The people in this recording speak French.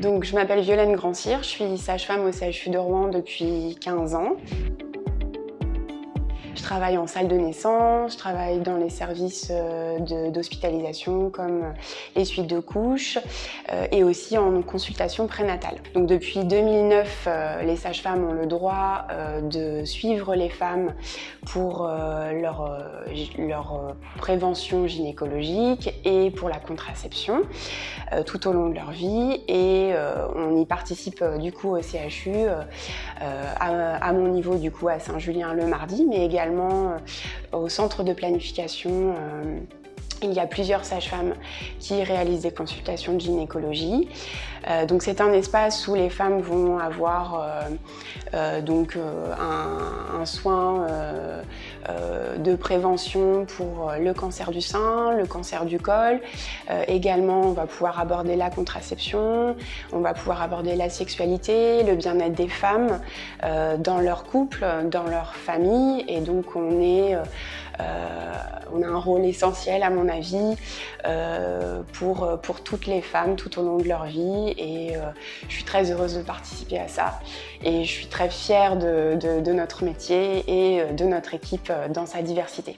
Donc, je m'appelle Violaine Grandcir, je suis sage-femme au CHU de Rouen depuis 15 ans. Je travaille en salle de naissance, je travaille dans les services euh, d'hospitalisation comme euh, les suites de couches euh, et aussi en consultation prénatale. Donc depuis 2009, les sages-femmes ont le droit de suivre les femmes pour leur, leur prévention gynécologique et pour la contraception tout au long de leur vie et on y participe du coup au CHU à, mon niveau du coup à Saint-Julien le mardi mais également euh, au centre de planification euh, il y a plusieurs sages-femmes qui réalisent des consultations de gynécologie. Euh, donc c'est un espace où les femmes vont avoir euh, euh, donc un, soin de prévention pour le cancer du sein, le cancer du col. également, on va pouvoir aborder la contraception, on va pouvoir aborder la sexualité, le bien-être des femmes dans leur couple, dans leur famille. Et donc on est on a un rôle essentiel à mon avis pour, pour toutes les femmes tout au long de leur vie et euh, je suis très heureuse de participer à ça et je suis très fière de, de notre métier et euh, de notre équipe euh, dans sa diversité.